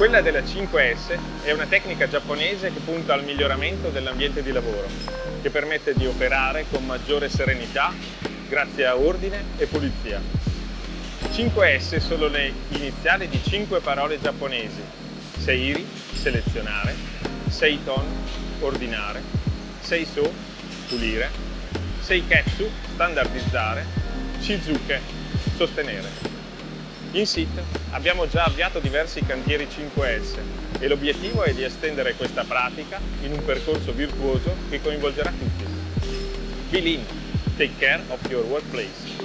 Quella della 5S è una tecnica giapponese che punta al miglioramento dell'ambiente di lavoro, che permette di operare con maggiore serenità grazie a ordine e pulizia. 5S sono le iniziali di 5 parole giapponesi. Seiri, selezionare, Seiton, ordinare, Seiso, pulire, Seiketsu, standardizzare, Shizuke, sostenere. In SIT abbiamo già avviato diversi cantieri 5S e l'obiettivo è di estendere questa pratica in un percorso virtuoso che coinvolgerà tutti. Be lean, take care of your workplace.